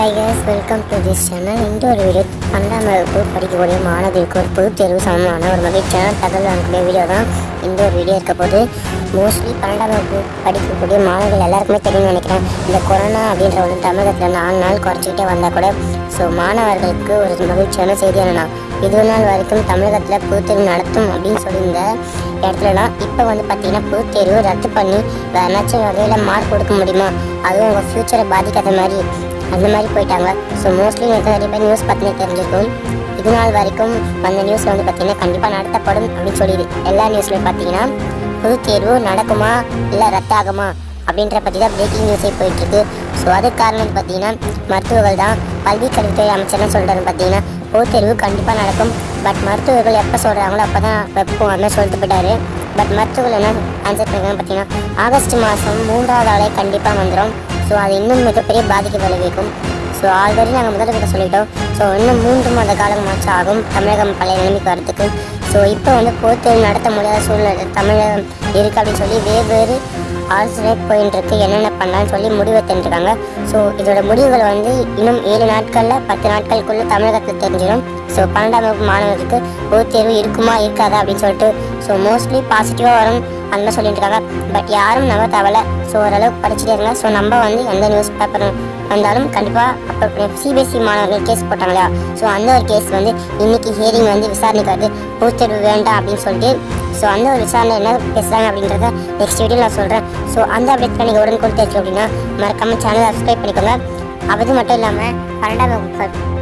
Hi guys welcome to this channel இந்த ஒரு video பன்னெண்டாம் வகுப்பு படிக்கக்கூடிய மாணவர்களுக்கு ஒரு பொது தேர்வு சமமான ஒரு மகிழ்ச்சியான தகவல் அனுப்பிய வீடியோ தான் இந்த ஒரு வீடியோ இருக்க போது மோஸ்ட்லி பன்னெண்டாம் வகுப்பு படிக்கக்கூடிய மாணவர்கள் எல்லாருக்குமே தெரியும்னு நினைக்கிறேன். இந்த கொரோனா அப்படின்ற ஒன்று தமிழகத்தில் நாலு நாள் குறைச்சிக்கிட்டே வந்தால் கூட ஸோ மாணவர்களுக்கு ஒரு மகிழ்ச்சியான செய்தி என்னென்னா இது நாள் வரைக்கும் தமிழகத்தில் பொதுத்தேர்வு நடத்தும் அப்படின்னு சொல்லியிருந்த இடத்துலலாம் இப்போ வந்து பார்த்தீங்கன்னா பொதுத்தேர்வு ரத்து பண்ணி வேறு வகையில் மார்க் கொடுக்க முடியுமா? அதுவும் உங்கள் ஃப்யூச்சரை பாதிக்காத மாதிரி அந்த மாதிரி போயிட்டாங்க. ஸோ மோஸ்ட்லி எனக்கு நிறைய பேர் நியூஸ் பற்றினே தெரிஞ்சிருக்கும். இது நாள் வரைக்கும் வந்த நியூஸில் வந்து பார்த்தீங்கன்னா கண்டிப்பாக நடத்தப்படும் அப்படின்னு சொல்லிடுது எல்லா நியூஸ்லையும் பார்த்தீங்கன்னா பொதுத் தேர்வு நடக்குமா இல்லை ரத்தாகுமா அப்படின்ற பற்றி தான் பிரேக்கிங் நியூஸே போயிட்டுருக்கு. ஸோ அதுக்கு காரணம் வந்து பார்த்தீங்கன்னா மருத்துவர்கள் தான் கல்வி கல்வித்துறை அமைச்சர் என்ன சொல்கிறாரு பார்த்தீங்கன்னா பொதுத் தேர்வு கண்டிப்பாக நடக்கும். பட் மருத்துவர்கள் எப்போ சொல்கிறாங்களோ அப்போ தான் வைப்போம் அப்படின்னு சொல்லிட்டு போயிட்டாரு. பட் மருத்துவர்கள் என்ன ஆன்சர் பண்ணுறாங்க பார்த்தீங்கன்னா ஆகஸ்ட் மாதம் மூன்றாவது ஆளே கண்டிப்பாக வந்துடும் ஸோ அது இன்னும் மிகப்பெரிய பாதிக்க விளைவிக்கும். ஸோ ஆல்ரெடி நாங்கள் முதல்ல கிட்ட சொல்லிட்டோம். ஸோ இன்னும் மூன்று மாத காலம் மாற்றம் ஆகும் தமிழகம் பழைய நிலைமைக்கு வரத்துக்கு ஸோ இப்போ வந்து போர்த்தேர்வு நடத்த முடியாத சூழ்நிலை தமிழகம் இருக்குது அப்படின்னு சொல்லி வெவ்வேறு ஆலோசனை போயின்னு இருக்கு. என்னென்ன பண்ணலான்னு சொல்லி முடிவு தெரிஞ்சுக்காங்க ஸோ இதோட முடிவுகள் வந்து இன்னும் ஏழு நாட்களில் பத்து நாட்களுக்குள்ளே தமிழகத்தில் தெரிஞ்சிடும். ஸோ பன்னெண்டாம் வகுப்பு மாணவர்களுக்கு பொதுத் தேர்வு இருக்குமா இருக்காதா அப்படின்னு சொல்லிட்டு ஸோ மோஸ்ட்லி பாசிட்டிவாக வரும். அந்த மாதிரி சொல்லிட்டு இருக்காங்க பட் யாரும் நம்ப தேவையில்ல ஸோ ஓரளவுக்கு படிச்சுட்டே இருங்க. ஸோ நம்ம வந்து எந்த நியூஸ் பேப்பர் வந்தாலும் கண்டிப்பாக அப்போ சிபிஎஸ்சி மாணவர்கள் கேஸ் போட்டாங்களா ஸோ அந்த ஒரு கேஸ் வந்து இன்றைக்கி ஹியரிங் வந்து விசாரணைக்கு வருது. பொதுத் வேண்டாம் அப்படின்னு சொல்லிட்டு. ஸோ அந்த ஒரு விசாரணை என்ன பேசுகிறாங்க அப்படின்றத நெக்ஸ்ட் வீடியோ நான் சொல்கிறேன் ஸோ அந்த அப்டேட் நீங்கள் உடனே கொடுத்தாச்சு அப்படின்னா மறக்காமல் சேனலை சப்ஸ்கிரைப் பண்ணிக்கோங்க. அது மட்டும் இல்லாமல் பன்னெண்டாம் வகுப்பு